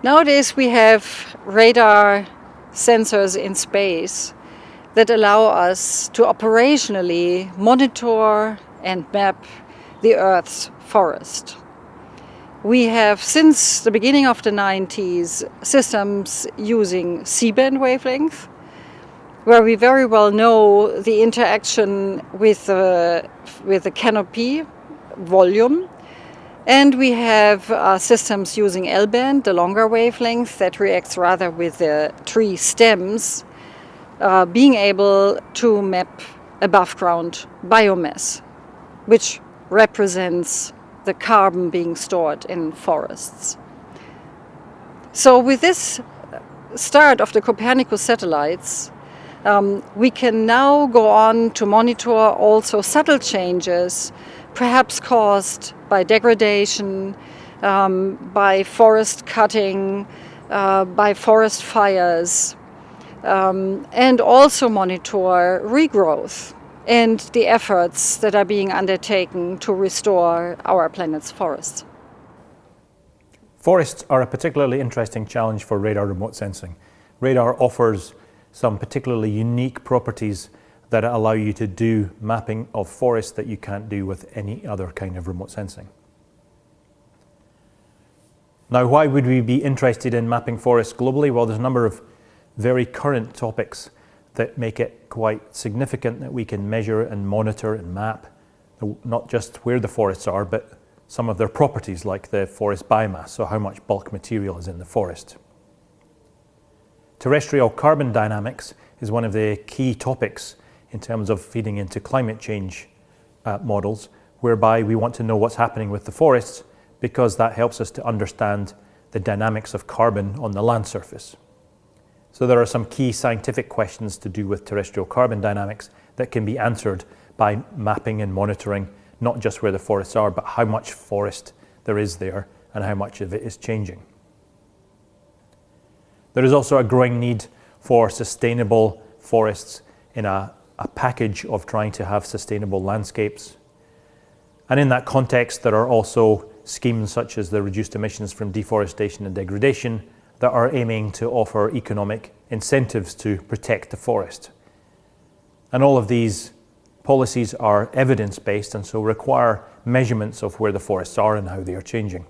Nowadays we have radar sensors in space that allow us to operationally monitor and map the Earth's forest. We have, since the beginning of the 90s, systems using C-band wavelength, where we very well know the interaction with the, with the canopy volume. And we have uh, systems using L-band, the longer wavelength, that reacts rather with the tree stems, uh, being able to map above ground biomass, which represents the carbon being stored in forests. So with this start of the Copernicus satellites, um, we can now go on to monitor also subtle changes, perhaps caused by degradation, um, by forest cutting, uh, by forest fires, um, and also monitor regrowth and the efforts that are being undertaken to restore our planet's forests. Forests are a particularly interesting challenge for radar remote sensing. Radar offers some particularly unique properties that allow you to do mapping of forests that you can't do with any other kind of remote sensing. Now, why would we be interested in mapping forests globally? Well, there's a number of very current topics that make it quite significant that we can measure and monitor and map not just where the forests are, but some of their properties like the forest biomass, so how much bulk material is in the forest. Terrestrial carbon dynamics is one of the key topics in terms of feeding into climate change uh, models, whereby we want to know what's happening with the forests because that helps us to understand the dynamics of carbon on the land surface. So there are some key scientific questions to do with terrestrial carbon dynamics that can be answered by mapping and monitoring not just where the forests are, but how much forest there is there and how much of it is changing. There is also a growing need for sustainable forests in a, a package of trying to have sustainable landscapes. And in that context, there are also schemes such as the reduced emissions from deforestation and degradation that are aiming to offer economic incentives to protect the forest. And all of these policies are evidence-based and so require measurements of where the forests are and how they are changing.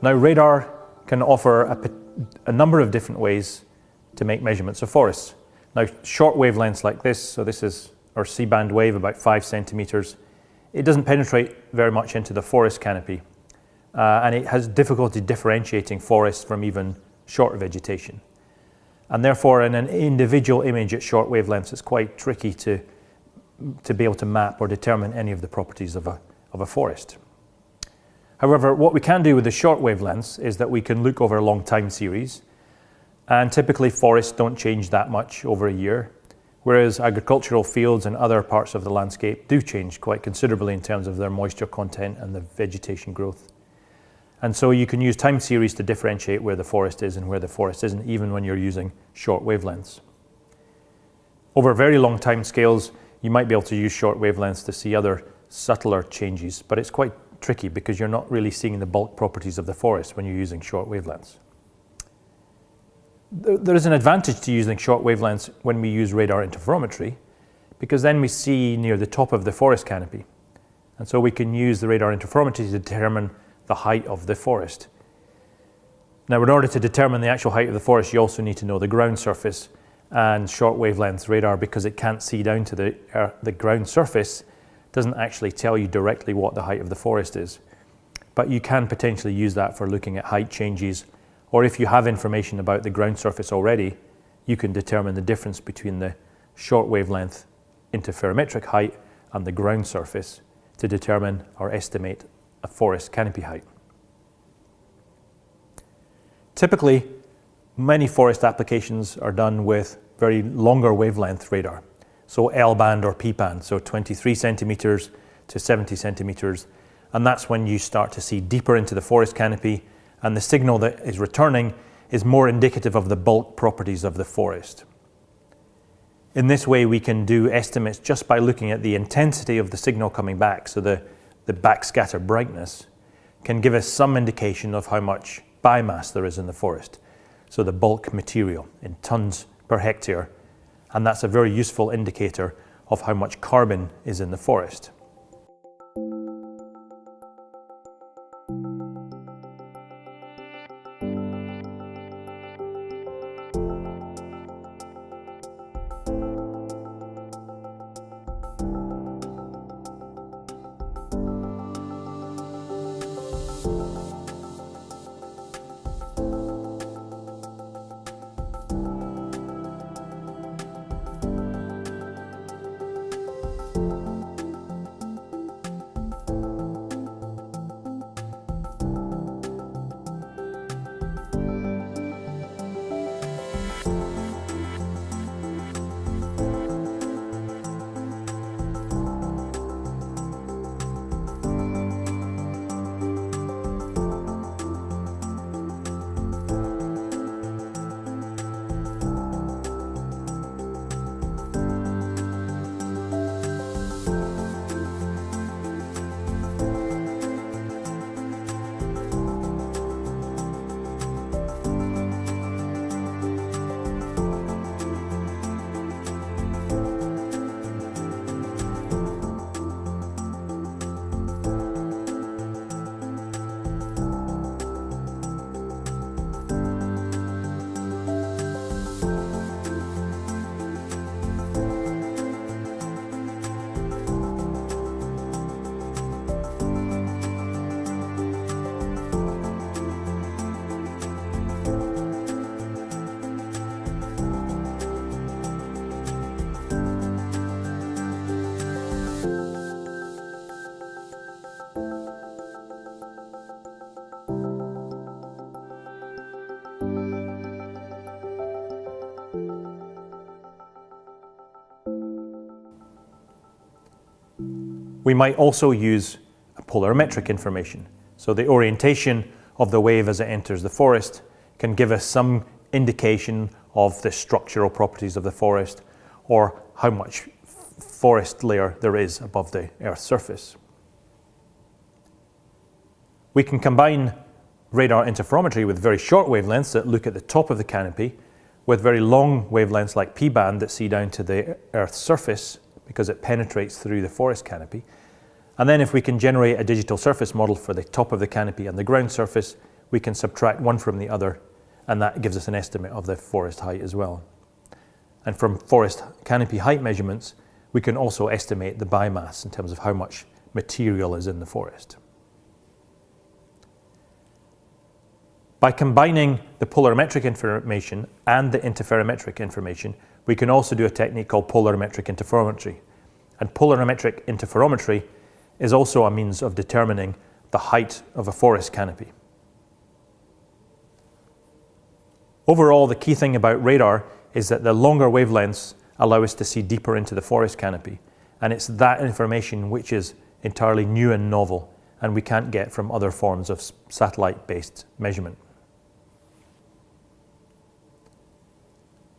Now radar can offer a, a, number of different ways to make measurements of forests. Now short wavelengths like this, so this is our C-band wave about five centimeters, it doesn't penetrate very much into the forest canopy uh, and it has difficulty differentiating forests from even short vegetation. And therefore in an individual image at short wavelengths it's quite tricky to, to be able to map or determine any of the properties of a, of a forest. However, what we can do with the short wavelengths is that we can look over a long time series and typically forests don't change that much over a year, whereas agricultural fields and other parts of the landscape do change quite considerably in terms of their moisture content and the vegetation growth. And so you can use time series to differentiate where the forest is and where the forest isn't, even when you're using short wavelengths. Over very long time scales, you might be able to use short wavelengths to see other subtler changes, but it's quite tricky because you're not really seeing the bulk properties of the forest when you're using short wavelengths. There is an advantage to using short wavelengths when we use radar interferometry because then we see near the top of the forest canopy. And so we can use the radar interferometry to determine the height of the forest. Now, in order to determine the actual height of the forest, you also need to know the ground surface and short wavelength radar because it can't see down to the, uh, the ground surface doesn't actually tell you directly what the height of the forest is. But you can potentially use that for looking at height changes, or if you have information about the ground surface already, you can determine the difference between the short wavelength interferometric height and the ground surface to determine or estimate a forest canopy height. Typically, many forest applications are done with very longer wavelength radar. So L band or P band, so 23 centimeters to 70 centimeters. And that's when you start to see deeper into the forest canopy and the signal that is returning is more indicative of the bulk properties of the forest. In this way, we can do estimates just by looking at the intensity of the signal coming back. So the, the backscatter brightness can give us some indication of how much biomass there is in the forest. So the bulk material in tons per hectare. And that's a very useful indicator of how much carbon is in the forest. We might also use polarimetric information. So the orientation of the wave as it enters the forest can give us some indication of the structural properties of the forest or how much forest layer there is above the Earth's surface. We can combine radar interferometry with very short wavelengths that look at the top of the canopy with very long wavelengths like P-band that see down to the Earth's surface because it penetrates through the forest canopy. And then if we can generate a digital surface model for the top of the canopy and the ground surface, we can subtract one from the other, and that gives us an estimate of the forest height as well. And from forest canopy height measurements, we can also estimate the biomass in terms of how much material is in the forest. By combining the polarimetric information and the interferometric information, we can also do a technique called polarimetric interferometry. And polarimetric interferometry is also a means of determining the height of a forest canopy. Overall, the key thing about radar is that the longer wavelengths allow us to see deeper into the forest canopy. And it's that information which is entirely new and novel and we can't get from other forms of satellite-based measurement.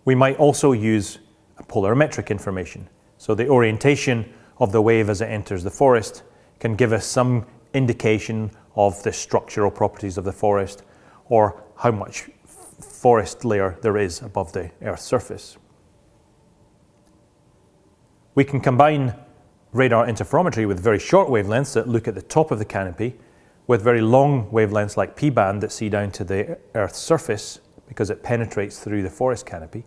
We might also use polarimetric information. So the orientation of the wave as it enters the forest can give us some indication of the structural properties of the forest or how much forest layer there is above the Earth's surface. We can combine radar interferometry with very short wavelengths that look at the top of the canopy with very long wavelengths like P-band that see down to the Earth's surface because it penetrates through the forest canopy.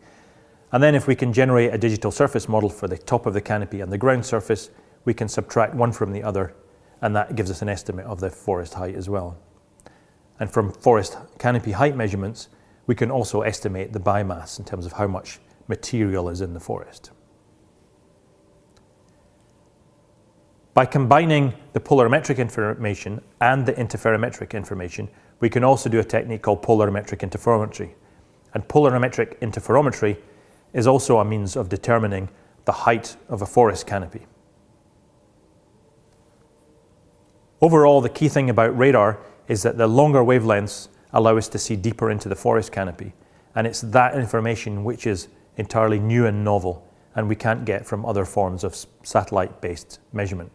And then if we can generate a digital surface model for the top of the canopy and the ground surface, we can subtract one from the other and that gives us an estimate of the forest height as well. And from forest canopy height measurements, we can also estimate the biomass in terms of how much material is in the forest. By combining the polarimetric information and the interferometric information, we can also do a technique called polarimetric interferometry. And polarimetric interferometry is also a means of determining the height of a forest canopy. Overall, the key thing about radar is that the longer wavelengths allow us to see deeper into the forest canopy. And it's that information which is entirely new and novel and we can't get from other forms of satellite-based measurement.